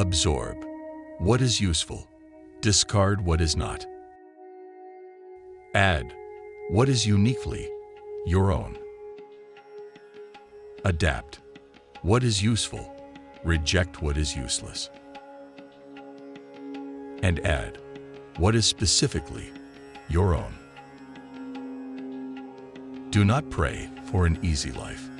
Absorb what is useful. Discard what is not. Add what is uniquely your own. Adapt what is useful. Reject what is useless. And add what is specifically your own. Do not pray for an easy life.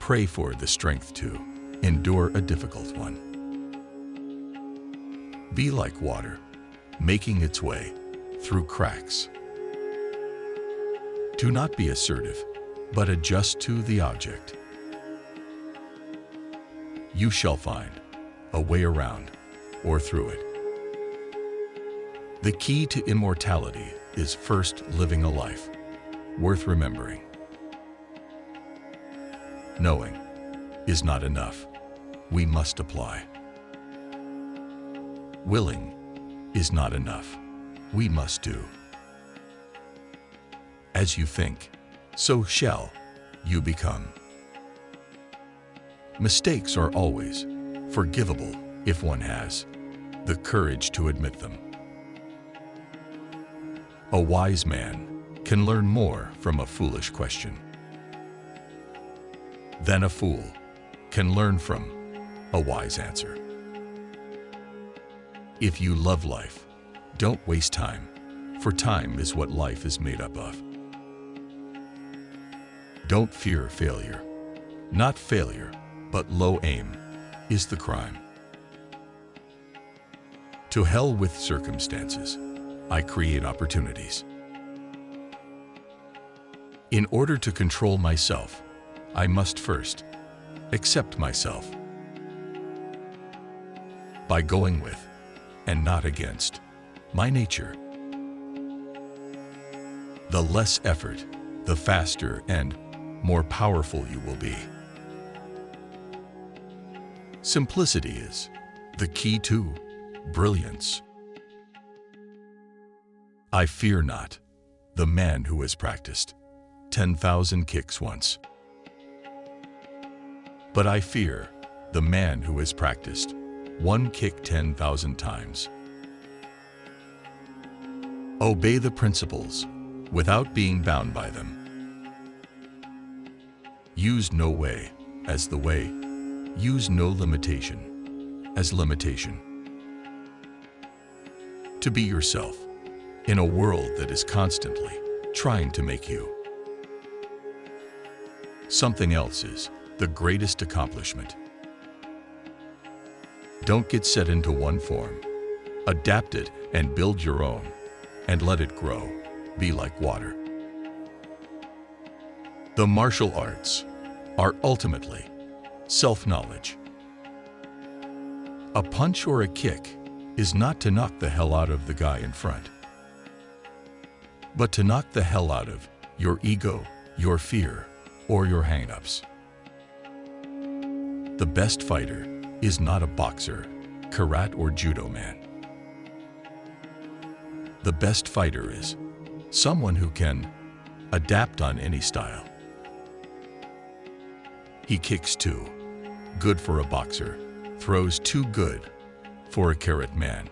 Pray for the strength to endure a difficult one. Be like water, making its way through cracks. Do not be assertive, but adjust to the object. You shall find a way around or through it. The key to immortality is first living a life worth remembering. Knowing is not enough. We must apply. Willing is not enough. We must do. As you think, so shall you become. Mistakes are always forgivable if one has the courage to admit them. A wise man can learn more from a foolish question than a fool can learn from a wise answer. If you love life, don't waste time, for time is what life is made up of. Don't fear failure. Not failure, but low aim is the crime. To hell with circumstances, I create opportunities. In order to control myself, I must first accept myself by going with and not against my nature. The less effort, the faster and more powerful you will be. Simplicity is the key to brilliance. I fear not the man who has practiced 10,000 kicks once. But I fear the man who has practiced one kick 10,000 times. Obey the principles without being bound by them. Use no way as the way. Use no limitation as limitation. To be yourself in a world that is constantly trying to make you. Something else is the greatest accomplishment. Don't get set into one form. Adapt it and build your own and let it grow. Be like water. The martial arts are ultimately self-knowledge. A punch or a kick is not to knock the hell out of the guy in front, but to knock the hell out of your ego, your fear, or your hang-ups. The best fighter is not a boxer, karate or judo man. The best fighter is someone who can adapt on any style. He kicks too, good for a boxer, throws too good for a karate man.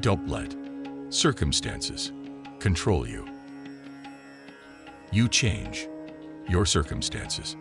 Don't let circumstances control you. You change your circumstances.